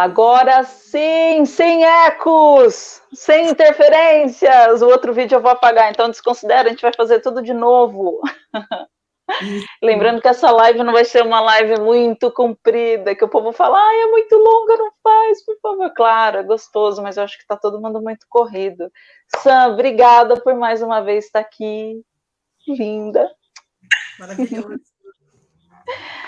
Agora sim, sem ecos, sem interferências. O outro vídeo eu vou apagar, então desconsidera, a gente vai fazer tudo de novo. Lembrando que essa live não vai ser uma live muito comprida, que o povo fala, ah, é muito longa, não faz, por favor. Claro, é gostoso, mas eu acho que está todo mundo muito corrido. Sam, obrigada por mais uma vez estar aqui. Linda. Maravilhoso.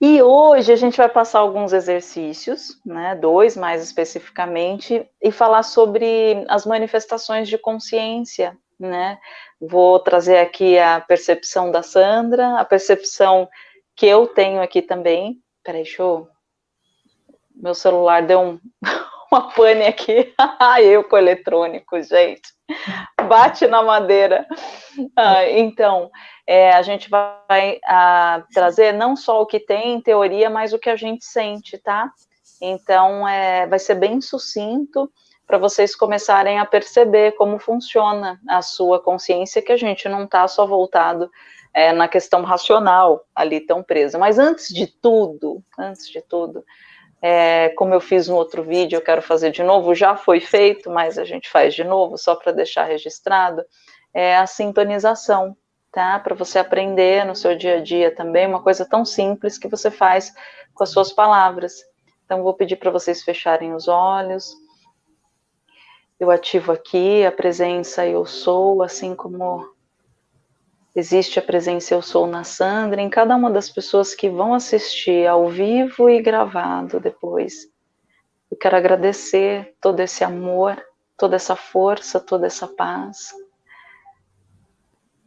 E hoje a gente vai passar alguns exercícios, né, dois mais especificamente, e falar sobre as manifestações de consciência, né? Vou trazer aqui a percepção da Sandra, a percepção que eu tenho aqui também. Peraí, deixa eu... Meu celular deu um, uma pane aqui. eu com eletrônico, gente. Bate na madeira. Ah, então, é, a gente vai a, trazer não só o que tem em teoria, mas o que a gente sente, tá? Então, é, vai ser bem sucinto para vocês começarem a perceber como funciona a sua consciência, que a gente não está só voltado é, na questão racional ali tão presa. Mas antes de tudo, antes de tudo, é, como eu fiz no outro vídeo, eu quero fazer de novo, já foi feito, mas a gente faz de novo, só para deixar registrado, é a sintonização, tá? Para você aprender no seu dia a dia também, uma coisa tão simples que você faz com as suas palavras. Então, vou pedir para vocês fecharem os olhos. Eu ativo aqui a presença eu sou, assim como existe a presença eu sou na Sandra, em cada uma das pessoas que vão assistir ao vivo e gravado depois. Eu quero agradecer todo esse amor, toda essa força, toda essa paz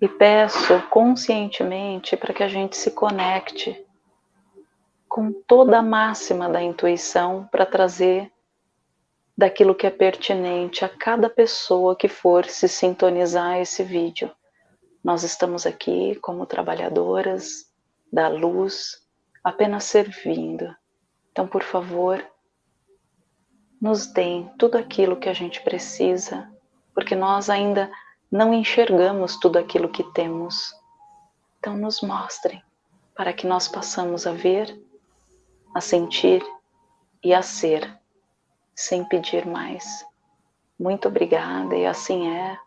e peço conscientemente para que a gente se conecte com toda a máxima da intuição para trazer daquilo que é pertinente a cada pessoa que for se sintonizar esse vídeo. Nós estamos aqui como trabalhadoras da luz, apenas servindo. Então, por favor, nos deem tudo aquilo que a gente precisa, porque nós ainda não enxergamos tudo aquilo que temos. Então nos mostrem, para que nós possamos a ver, a sentir e a ser, sem pedir mais. Muito obrigada, e assim é.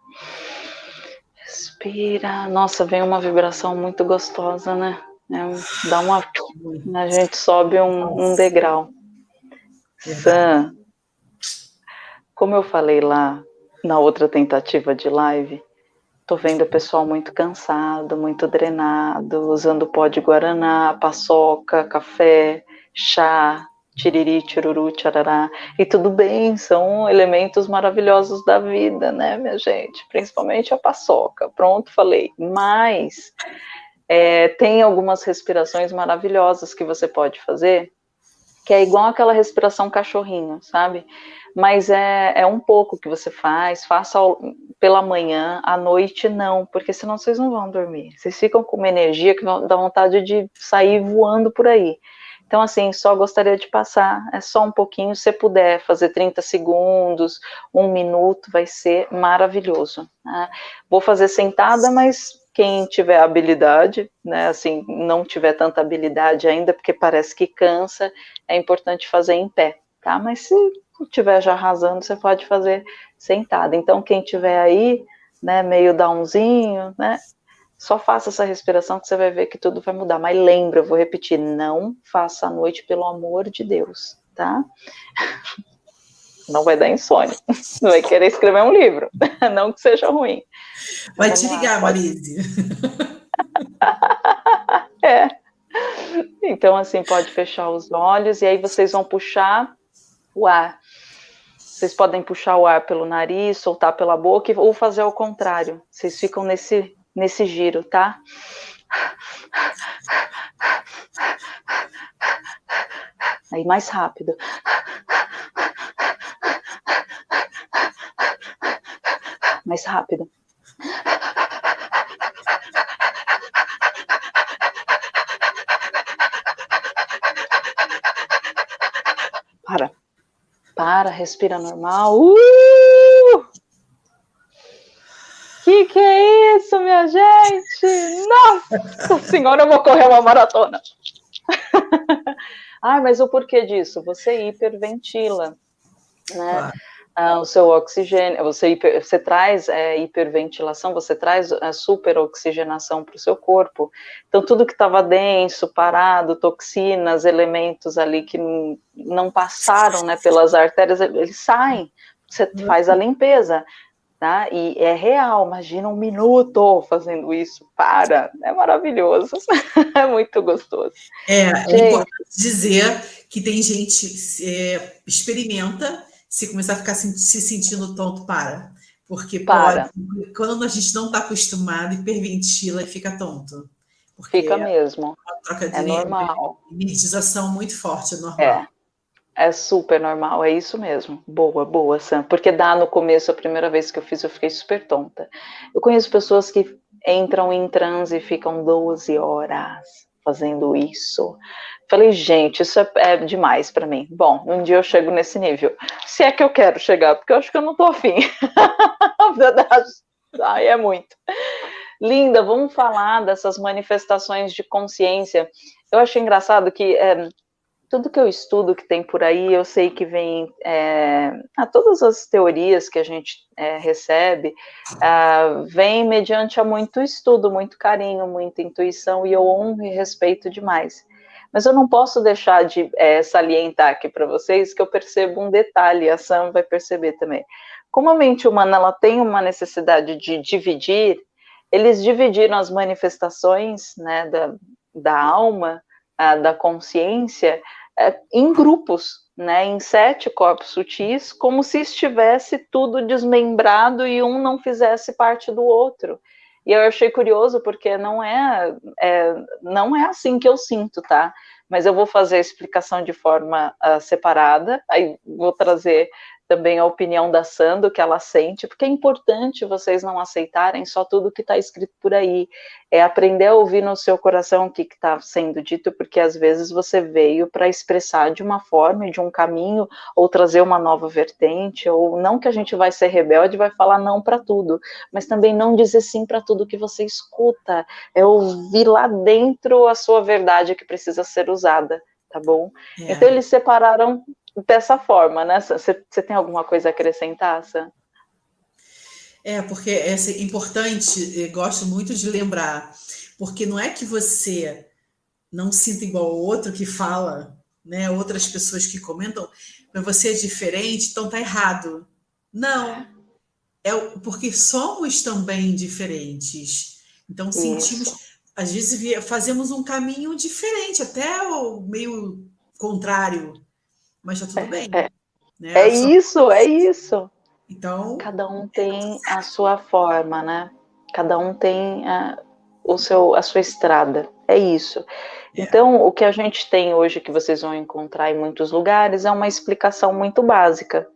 Respira. Nossa, vem uma vibração muito gostosa, né? É, dá uma. A gente sobe um, um degrau. Sam, como eu falei lá na outra tentativa de live, tô vendo o pessoal muito cansado, muito drenado, usando pó de guaraná, paçoca, café, chá, tiriri, tiruru, tcharará. E tudo bem, são elementos maravilhosos da vida, né, minha gente? Principalmente a paçoca. Pronto, falei. Mas é, tem algumas respirações maravilhosas que você pode fazer, que é igual aquela respiração cachorrinho, sabe? mas é, é um pouco que você faz, faça pela manhã, à noite não, porque senão vocês não vão dormir. Vocês ficam com uma energia que dá vontade de sair voando por aí. Então, assim, só gostaria de passar, é só um pouquinho, se puder fazer 30 segundos, um minuto, vai ser maravilhoso. Né? Vou fazer sentada, mas quem tiver habilidade, né, assim, não tiver tanta habilidade ainda, porque parece que cansa, é importante fazer em pé, tá? Mas se estiver já arrasando, você pode fazer sentada. Então, quem tiver aí, né, meio downzinho, né, só faça essa respiração que você vai ver que tudo vai mudar. Mas lembra, eu vou repetir, não faça à noite, pelo amor de Deus, tá? Não vai dar insônia. Não vai querer escrever um livro. Não que seja ruim. Vai te ligar, Marise. é. Então, assim, pode fechar os olhos e aí vocês vão puxar o ar vocês podem puxar o ar pelo nariz, soltar pela boca ou fazer ao contrário. Vocês ficam nesse, nesse giro, tá? Aí mais rápido. Mais rápido. Para para, respira normal. Uh! Que que gente? Nossa senhora, eu vou correr uma maratona. Ah, mas o porquê disso? Você hiperventila, né? Ah, o seu oxigênio, você, hiper, você traz é, hiperventilação, você traz a superoxigenação para o seu corpo. Então, tudo que estava denso, parado, toxinas, elementos ali que não passaram né, pelas artérias, eles saem. Você faz a limpeza. Tá? E é real, imagina um minuto fazendo isso, para, é maravilhoso, é muito gostoso. É, é importante dizer que tem gente que é, experimenta se começar a ficar se, sentindo tonto, para. Porque para. Pode, quando a gente não está acostumado, hiperventila e fica tonto. Porque fica mesmo. É, troca de é normal. Energização muito forte, é normal. É. É super normal, é isso mesmo. Boa, boa, Sam. Porque dá no começo, a primeira vez que eu fiz, eu fiquei super tonta. Eu conheço pessoas que entram em transe e ficam 12 horas fazendo isso. Falei, gente, isso é, é demais para mim. Bom, um dia eu chego nesse nível. Se é que eu quero chegar, porque eu acho que eu não tô afim. Ai, é muito. Linda, vamos falar dessas manifestações de consciência. Eu acho engraçado que é, tudo que eu estudo que tem por aí, eu sei que vem é, a todas as teorias que a gente é, recebe, é, vem mediante a muito estudo, muito carinho, muita intuição, e eu honro e respeito demais. Mas eu não posso deixar de é, salientar aqui para vocês que eu percebo um detalhe, a Sam vai perceber também. Como a mente humana ela tem uma necessidade de dividir, eles dividiram as manifestações né, da, da alma, a, da consciência, é, em grupos, né, em sete corpos sutis, como se estivesse tudo desmembrado e um não fizesse parte do outro. E eu achei curioso porque não é, é, não é assim que eu sinto, tá? Mas eu vou fazer a explicação de forma uh, separada, aí vou trazer também a opinião da Sando, que ela sente, porque é importante vocês não aceitarem só tudo que está escrito por aí, é aprender a ouvir no seu coração o que está sendo dito, porque às vezes você veio para expressar de uma forma, de um caminho, ou trazer uma nova vertente, ou não que a gente vai ser rebelde, vai falar não para tudo, mas também não dizer sim para tudo que você escuta, é ouvir lá dentro a sua verdade que precisa ser usada, tá bom? É. Então eles separaram dessa forma, né? Você tem alguma coisa a acrescentar, Sam? É, porque é importante, gosto muito de lembrar, porque não é que você não sinta igual ao outro que fala, né? Outras pessoas que comentam, mas você é diferente, então tá errado. Não. É porque somos também diferentes. Então sentimos, Isso. às vezes fazemos um caminho diferente, até o meio contrário mas tá tudo é, bem. É, né? é isso, é isso. Então. Cada um tem a sua forma, né? Cada um tem a, o seu, a sua estrada. É isso. É. Então, o que a gente tem hoje, que vocês vão encontrar em muitos lugares, é uma explicação muito básica.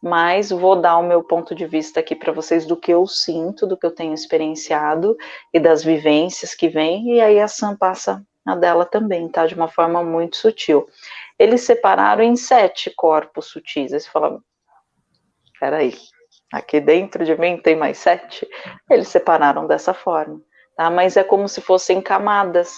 Mas vou dar o meu ponto de vista aqui para vocês do que eu sinto, do que eu tenho experienciado e das vivências que vêm, e aí a Sam passa a dela também, tá? De uma forma muito sutil eles separaram em sete corpos sutis. Aí você fala, peraí, aqui dentro de mim tem mais sete? Eles separaram dessa forma, tá? Mas é como se fossem camadas,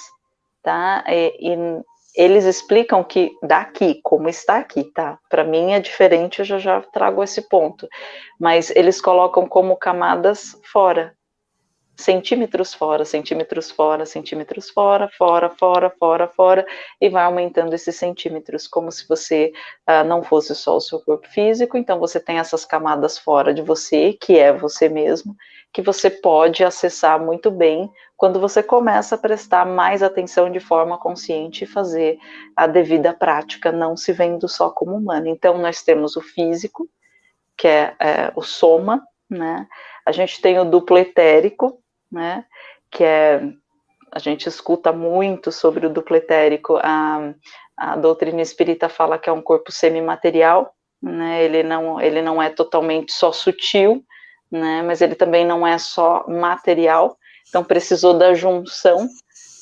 tá? E, e eles explicam que daqui, como está aqui, tá? Para mim é diferente, eu já, já trago esse ponto. Mas eles colocam como camadas fora, centímetros fora, centímetros fora, centímetros fora, fora, fora, fora, fora, e vai aumentando esses centímetros, como se você uh, não fosse só o seu corpo físico, então você tem essas camadas fora de você, que é você mesmo, que você pode acessar muito bem quando você começa a prestar mais atenção de forma consciente e fazer a devida prática, não se vendo só como humano. Então, nós temos o físico, que é, é o soma, né? A gente tem o duplo etérico, né? Que é a gente escuta muito sobre o duplo etérico. A, a doutrina espírita fala que é um corpo semimaterial, né? Ele não ele não é totalmente só sutil, né? Mas ele também não é só material. Então precisou da junção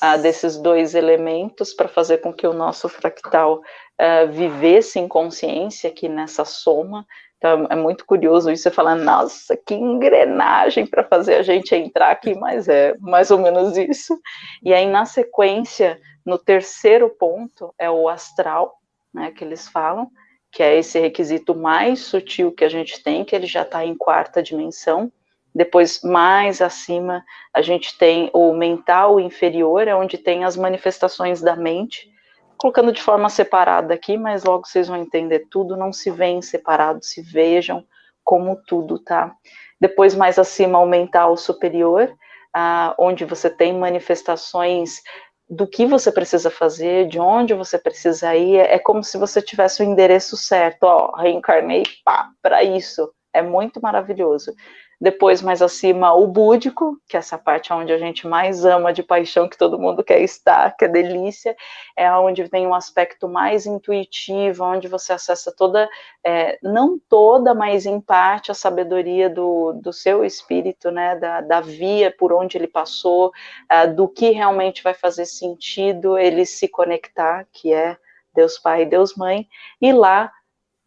uh, desses dois elementos para fazer com que o nosso fractal uh, vivesse em consciência aqui nessa soma Então é muito curioso isso, você falando, nossa, que engrenagem para fazer a gente entrar aqui, mas é mais ou menos isso. E aí, na sequência, no terceiro ponto, é o astral, né, que eles falam, que é esse requisito mais sutil que a gente tem, que ele já está em quarta dimensão. Depois, mais acima, a gente tem o mental inferior, é onde tem as manifestações da mente, colocando de forma separada aqui, mas logo vocês vão entender tudo, não se veem separados, se vejam como tudo, tá? Depois, mais acima, o mental superior, ah, onde você tem manifestações do que você precisa fazer, de onde você precisa ir, é como se você tivesse o endereço certo, ó, reencarnei, pá, para isso, é muito maravilhoso. Depois, mais acima, o búdico, que é essa parte onde a gente mais ama de paixão, que todo mundo quer estar, que é delícia, é onde tem um aspecto mais intuitivo, onde você acessa toda, é, não toda, mas em parte, a sabedoria do, do seu espírito, né, da, da via por onde ele passou, uh, do que realmente vai fazer sentido ele se conectar, que é Deus Pai e Deus Mãe, e lá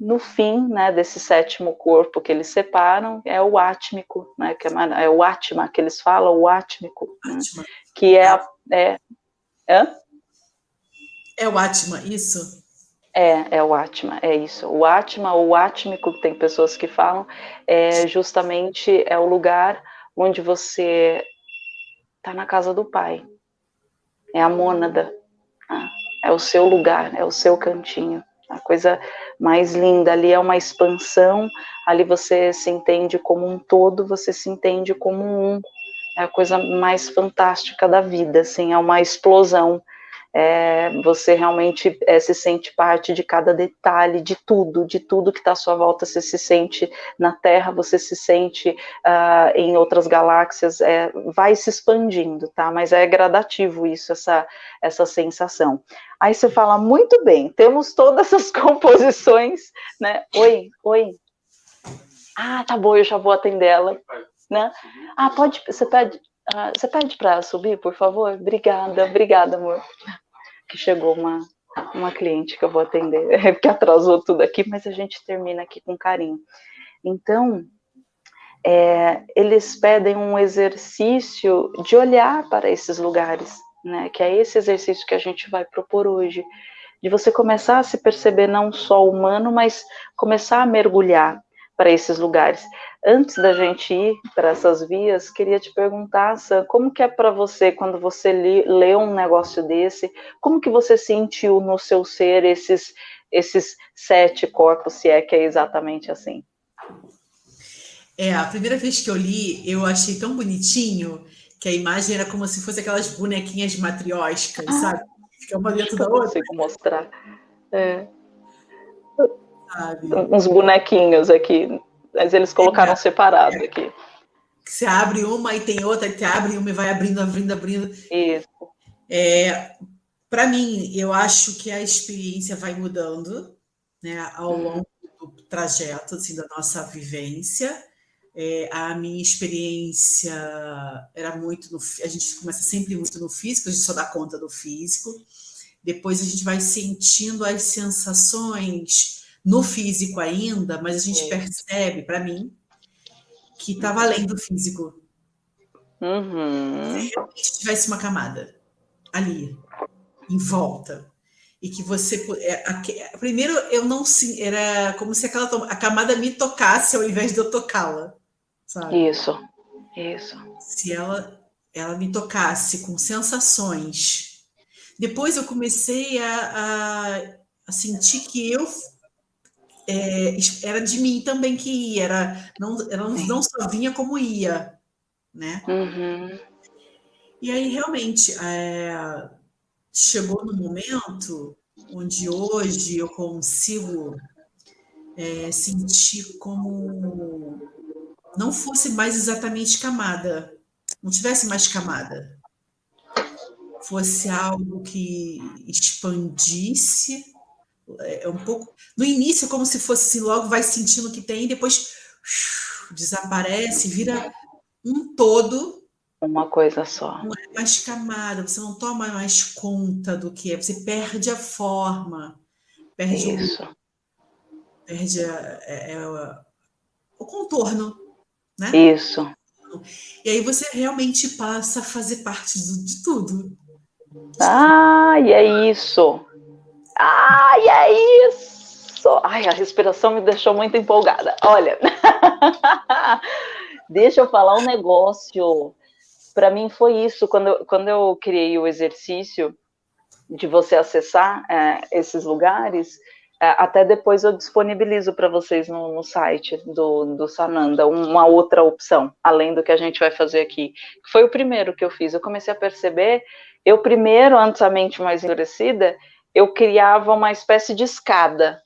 no fim, né, desse sétimo corpo que eles separam, é o átmico, né, que é, é o átma que eles falam, o átmico, né, que é, é, é, é o átma, isso? É, é o átma, é isso. O átma ou o átmico, tem pessoas que falam, é justamente é o lugar onde você está na casa do pai. É a mônada, né? é o seu lugar, é o seu cantinho a coisa mais linda. Ali é uma expansão, ali você se entende como um todo, você se entende como um. É a coisa mais fantástica da vida, assim, é uma explosão. É, você realmente é, se sente parte de cada detalhe, de tudo, de tudo que está à sua volta. Você se sente na Terra, você se sente uh, em outras galáxias, é, vai se expandindo, tá? Mas é gradativo isso, essa, essa sensação. Aí você fala, muito bem, temos todas essas composições, né? Oi, oi. Ah, tá bom, eu já vou atender ela, né? Ah, pode, você pede, uh, você pede para subir, por favor? Obrigada, obrigada, amor que chegou uma, uma cliente que eu vou atender, que atrasou tudo aqui, mas a gente termina aqui com carinho. Então, é, eles pedem um exercício de olhar para esses lugares, né? Que é esse exercício que a gente vai propor hoje, de você começar a se perceber não só humano, mas começar a mergulhar para esses lugares. Antes da gente ir para essas vias, queria te perguntar, Sam, como que é para você quando você lê um negócio desse? Como que você sentiu no seu ser esses esses sete corpos, se é que é exatamente assim? É, a primeira vez que eu li, eu achei tão bonitinho que a imagem era como se fosse aquelas bonequinhas matriósicas, ah, sabe? Fica uma dentro da outra. consigo mostrar. É. Sabe? Uns bonequinhos aqui mas eles colocaram é, separado é. aqui. Você abre uma e tem outra, e você abre uma e vai abrindo, abrindo, abrindo. Isso. É, Para mim, eu acho que a experiência vai mudando né, ao uhum. longo do trajeto assim, da nossa vivência. É, a minha experiência era muito no. A gente começa sempre muito no físico, a gente só dá conta do físico. Depois a gente vai sentindo as sensações no físico ainda, mas a gente é. percebe, para mim, que está valendo o físico. Uhum. Se realmente tivesse uma camada ali, em volta, e que você. É, primeiro, eu não. Era como se aquela a camada me tocasse ao invés de eu tocá-la. Isso, isso. Se ela, ela me tocasse com sensações. Depois eu comecei a, a, a sentir que eu é, era de mim também que ia, era, não, era, não só vinha como ia, né? Uhum. E aí, realmente, é, chegou no momento onde hoje eu consigo é, sentir como não fosse mais exatamente camada, não tivesse mais camada, fosse algo que expandisse é, é um pouco. No início, como se fosse assim, logo vai sentindo que tem, depois desaparece, vira um todo. Uma coisa só. Não é mais camada, você não toma mais conta do que é, você perde a forma, perde Isso. O... perde a, é, é, o contorno, né? Isso. E aí você realmente passa a fazer parte do, de tudo. Ai, é isso. Ai, é isso. Ai, a respiração me deixou muito empolgada. Olha, deixa eu falar um negócio. Para mim foi isso, quando quando eu criei o exercício de você acessar é, esses lugares, é, até depois eu disponibilizo para vocês no, no, site do, do Sananda uma outra opção, além do que a gente vai fazer aqui. Foi o primeiro que eu fiz. Eu comecei a perceber, eu primeiro, antes a mente mais endurecida, eu criava uma espécie de escada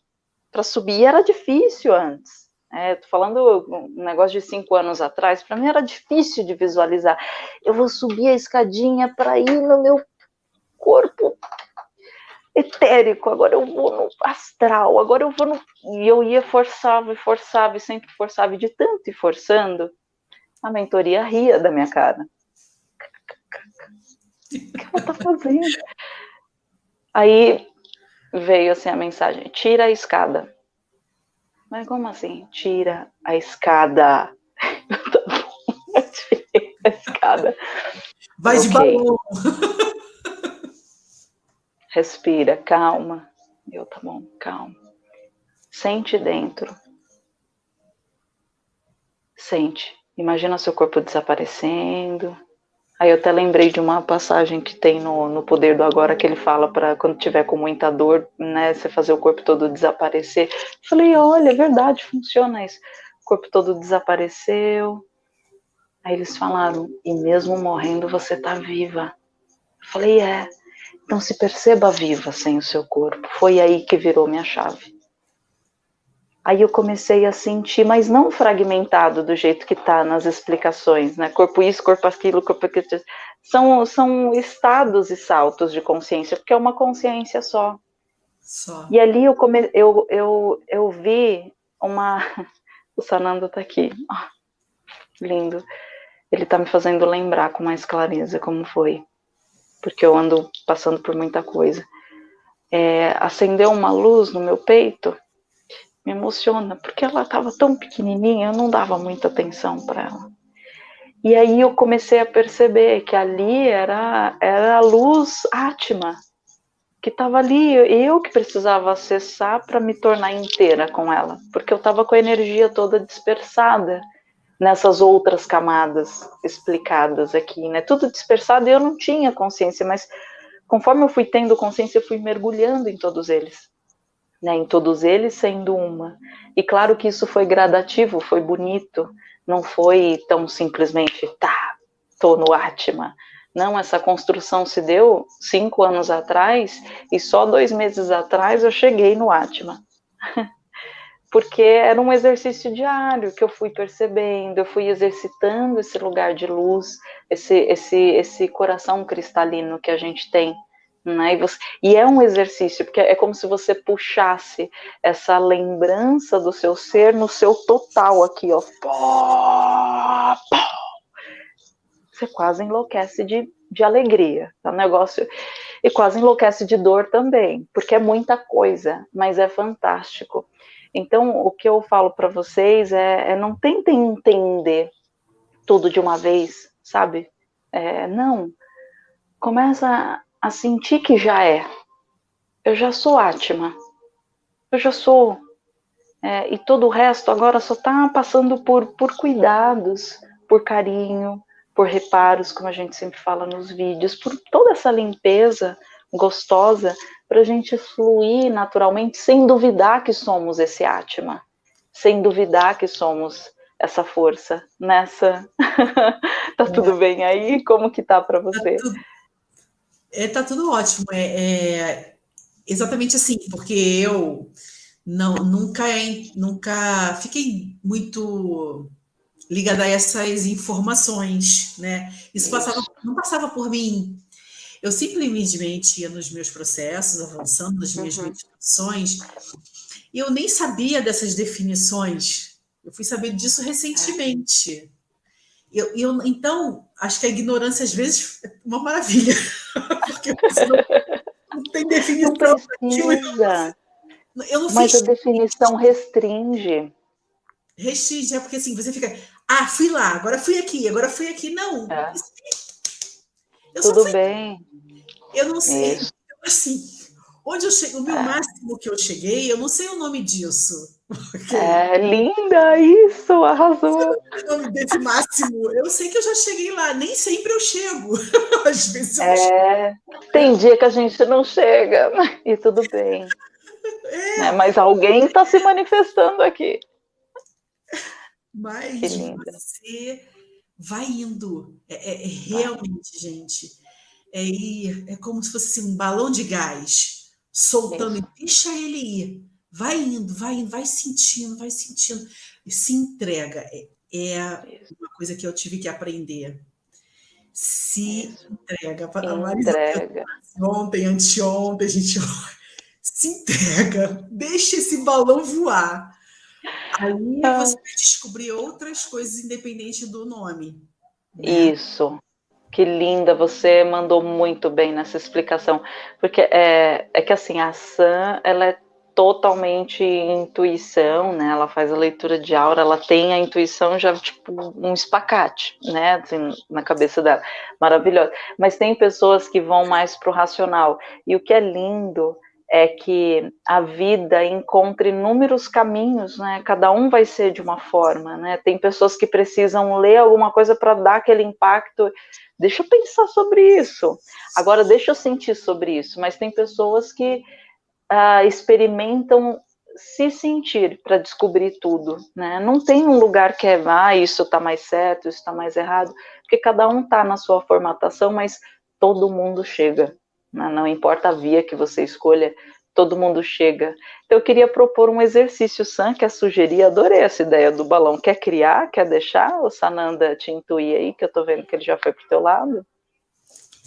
para subir. Era difícil antes. É, tô falando um negócio de cinco anos atrás, para mim era difícil de visualizar. Eu vou subir a escadinha para ir no meu corpo etérico, agora eu vou no astral, agora eu vou no. E eu ia, forçava e forçava e sempre forçava, e de tanto ir forçando, a mentoria ria da minha cara. O que ela tá fazendo? Aí veio assim a mensagem: tira a escada. Mas como assim? Tira a escada. a escada. Vai okay. de balão. Respira, calma. Eu, tá bom, calma. Sente dentro. Sente. Imagina seu corpo desaparecendo. Aí eu até lembrei de uma passagem que tem no, no Poder do Agora que ele fala para quando tiver com muita dor, né, você fazer o corpo todo desaparecer. Falei, olha, é verdade, funciona isso. O corpo todo desapareceu. Aí eles falaram, e mesmo morrendo você tá viva. Falei, é. Então se perceba viva sem o seu corpo. Foi aí que virou minha chave. Aí eu comecei a sentir, mas não fragmentado do jeito que está nas explicações, né? Corpo isso, corpo aquilo, corpo aquilo. São, são estados e saltos de consciência, porque é uma consciência só. só. E ali eu, come, eu, eu, eu vi uma. O Sanando está aqui. Oh, lindo. Ele está me fazendo lembrar com mais clareza como foi porque eu ando passando por muita coisa. É, acendeu uma luz no meu peito, me emociona, porque ela estava tão pequenininha, eu não dava muita atenção para ela. E aí eu comecei a perceber que ali era, era a luz Atma, que estava ali, eu que precisava acessar para me tornar inteira com ela, porque eu estava com a energia toda dispersada nessas outras camadas explicadas aqui, né? Tudo dispersado e eu não tinha consciência, mas conforme eu fui tendo consciência, eu fui mergulhando em todos eles, né? Em todos eles sendo uma. E claro que isso foi gradativo, foi bonito, não foi tão simplesmente, tá, tô no Atma. Não, essa construção se deu cinco anos atrás e só dois meses atrás eu cheguei no Atma. porque era um exercício diário que eu fui percebendo, eu fui exercitando esse lugar de luz, esse, esse, esse coração cristalino que a gente tem. Né? E, você, e é um exercício, porque é como se você puxasse essa lembrança do seu ser no seu total aqui, ó. Você quase enlouquece de, de alegria, tá? Um negócio. E quase enlouquece de dor também, porque é muita coisa, mas é fantástico. Então, o que eu falo para vocês é, é, não tentem entender tudo de uma vez, sabe? É, não. Começa a sentir que já é. Eu já sou Atma. Eu já sou. É, e todo o resto agora só está passando por, por cuidados, por carinho, por reparos, como a gente sempre fala nos vídeos, por toda essa limpeza gostosa para a gente fluir naturalmente, sem duvidar que somos esse Atma, sem duvidar que somos essa força nessa. tá tudo bem aí? Como que tá para você? Tá tudo, é, tá tudo ótimo. É, é, exatamente assim, porque eu não nunca nunca fiquei muito ligada a essas informações, né? Isso. Passava, não passava por mim eu simplesmente ia nos meus processos, avançando nas minhas uhum. meditações, e eu nem sabia dessas definições. Eu fui saber disso recentemente. Eu, eu, então, acho que a ignorância, às vezes, é uma maravilha. Porque você não, não tem definição. Precisa. Eu não Mas fiz... a definição restringe. Restringe, é porque assim, você fica, ah, fui lá, agora fui aqui, agora fui aqui. Não. É. Eu Tudo fui... bem. Eu não sei. Isso. Assim, onde eu cheguei, o meu é. máximo que eu cheguei, eu não sei o nome disso. Okay. É linda isso, arrasou. O nome desse máximo, eu sei que eu já cheguei lá, nem sempre eu chego. Às vezes eu é, chego. Tem dia que a gente não chega, e tudo bem. É. Né? Mas alguém está se manifestando aqui. Mas você vai indo. É, é, é realmente, gente. É, ir, é como se fosse assim, um balão de gás soltando Isso. e deixa ele ir. Vai indo, vai indo, vai sentindo, vai sentindo. E se entrega. É, é uma coisa que eu tive que aprender. Se Isso. entrega. A Marisa, entrega. Ontem, anteontem, a gente se entrega, deixa esse balão voar. Aí ah. você vai descobrir outras coisas independente do nome. Né? Isso. Que linda, você mandou muito bem nessa explicação, porque é, é que assim, a Sam, ela é totalmente intuição, né? Ela faz a leitura de aura, ela tem a intuição já tipo um espacate, né? Assim, na cabeça dela, maravilhosa. Mas tem pessoas que vão mais pro racional. E o que é lindo é que a vida encontre inúmeros caminhos, né? Cada um vai ser de uma forma, né? Tem pessoas que precisam ler alguma coisa para dar aquele impacto. Deixa eu pensar sobre isso. Agora deixa eu sentir sobre isso. Mas tem pessoas que uh, experimentam se sentir para descobrir tudo, né? Não tem um lugar que é, ah, isso está mais certo, isso está mais errado, porque cada um está na sua formatação, mas todo mundo chega, né? não importa a via que você escolha, todo mundo chega. Então, eu queria propor um exercício, Sam, que é sugerir, adorei essa ideia do balão. Quer criar? Quer deixar o Sananda te intuir aí, que eu estou vendo que ele já foi para o teu lado?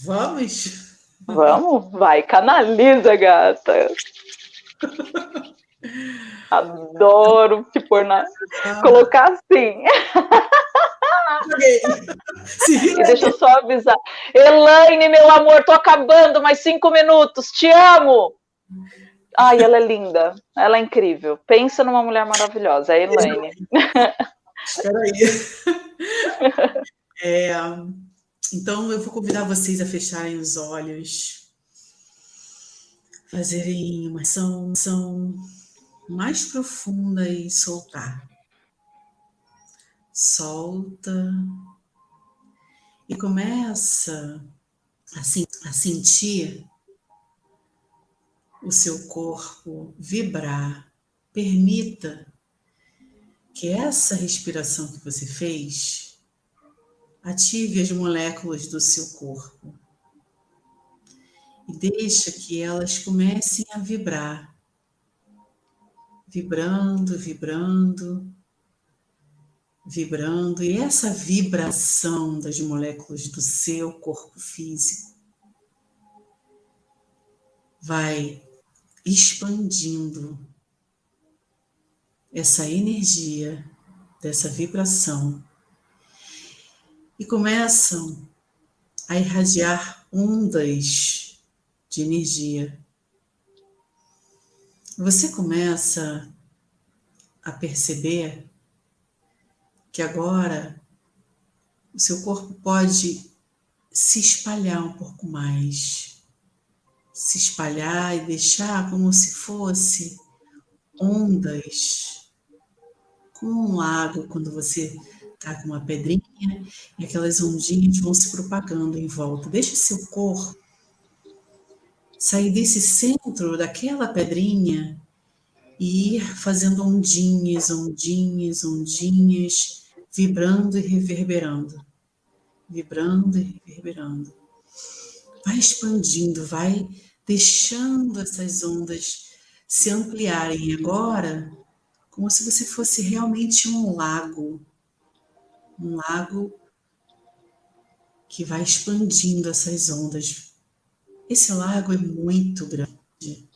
Vamos! Vamos? Vai, canaliza, gata! Adoro te pôr na... Ah. Colocar assim. deixa eu só avisar. Elaine, meu amor, tô acabando, mais cinco minutos, te amo! Ai, ela é linda, ela é incrível. Pensa numa mulher maravilhosa, é a Elaine. Espera aí. É, então, eu vou convidar vocês a fecharem os olhos, fazerem uma ação, ação mais profunda e soltar. Solta e começa a, a sentir o seu corpo vibrar. Permita que essa respiração que você fez ative as moléculas do seu corpo e deixa que elas comecem a vibrar, vibrando, vibrando, vibrando, e essa vibração das moléculas do seu corpo físico vai expandindo essa energia dessa vibração e começam a irradiar ondas de energia. Você começa a perceber que agora o seu corpo pode se espalhar um pouco mais se espalhar e deixar como se fosse ondas, como um lago quando você está com uma pedrinha e aquelas ondinhas vão se propagando em volta. Deixe seu corpo sair desse centro daquela pedrinha e ir fazendo ondinhas, ondinhas, ondinhas, vibrando e reverberando. Vibrando e reverberando. Vai expandindo, vai deixando essas ondas se ampliarem agora, como se você fosse realmente um lago. Um lago que vai expandindo essas ondas. Esse lago é muito grande.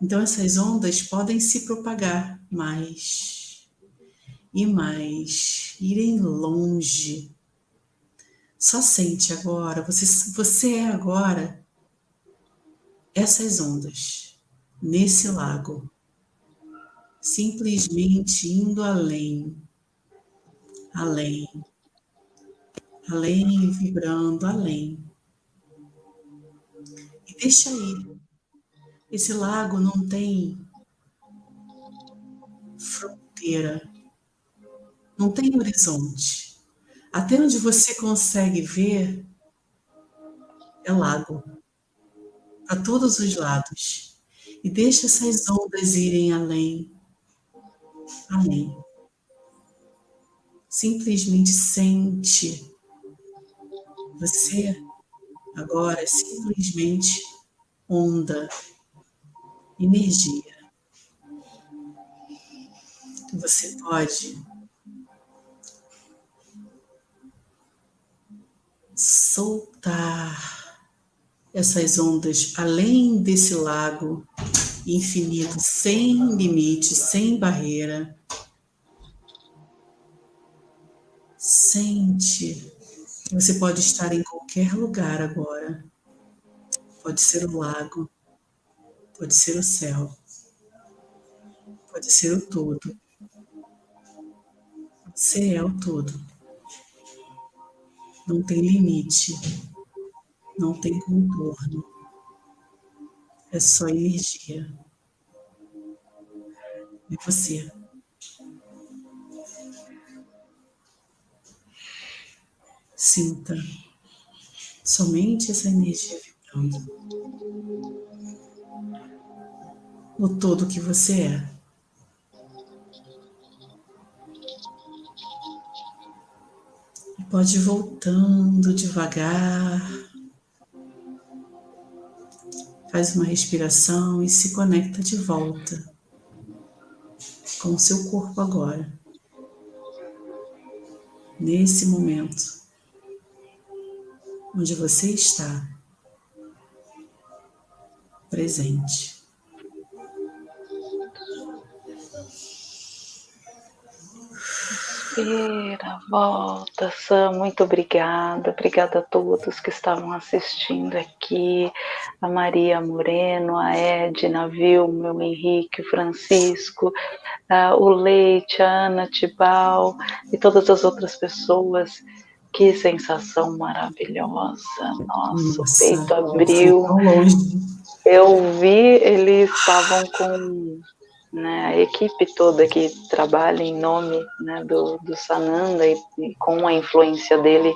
Então, essas ondas podem se propagar mais e mais, irem longe. Só sente agora, você, você é agora essas ondas nesse lago simplesmente indo além, além, além, vibrando além. E deixa aí. Esse lago não tem fronteira, não tem horizonte. Até onde você consegue ver é lago, a todos os lados. E deixa essas ondas irem além, além. Simplesmente sente. Você agora simplesmente onda, energia. Você pode soltar essas ondas além desse lago infinito, sem limite, sem barreira. Sente você pode estar em qualquer lugar agora. Pode ser o lago, pode ser o céu, pode ser o todo. Você é o todo. Não tem limite, não tem contorno. É só energia. É você. Sinta somente essa energia vibrando no todo que você é. E pode ir voltando devagar. Faz uma respiração e se conecta de volta com o seu corpo agora. Nesse momento onde você está presente. Respira, volta, Sam, muito obrigada, obrigada a todos que estavam assistindo aqui, a Maria Moreno, a Edna, Vilma, o Henrique, o Francisco, uh, o Leite, a Ana Tibal e todas as outras pessoas que sensação maravilhosa. Nossa, Nossa o peito abriu. Eu vi, eles estavam com né, a equipe toda que trabalha em nome né, do, do Sananda e, e, com a influência dele.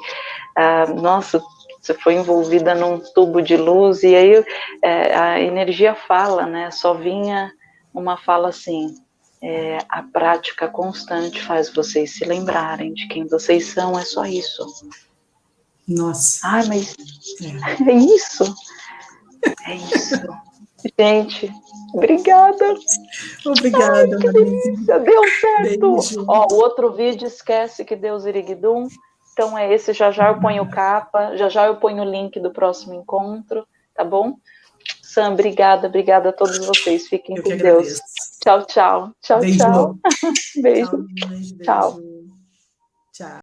Uh, nossa, você foi envolvida num tubo de luz e aí é, a energia fala, né? Só vinha uma fala assim: é, a prática constante faz vocês se lembrarem de quem vocês são, é só isso. Nossa. Ai, mas é, é isso. É isso. Gente, obrigada. Obrigada, Ai, delícia, Deu certo. Beijo. Ó, o outro vídeo, esquece que Deus iriguidum. Então é esse, já já eu ponho capa, já já eu ponho o link do próximo encontro, tá bom? Sam, obrigada, obrigada a todos vocês. Fiquem eu com Deus. Tchau, tchau. Tchau, beijo. tchau. beijo. Tchau. Tchau.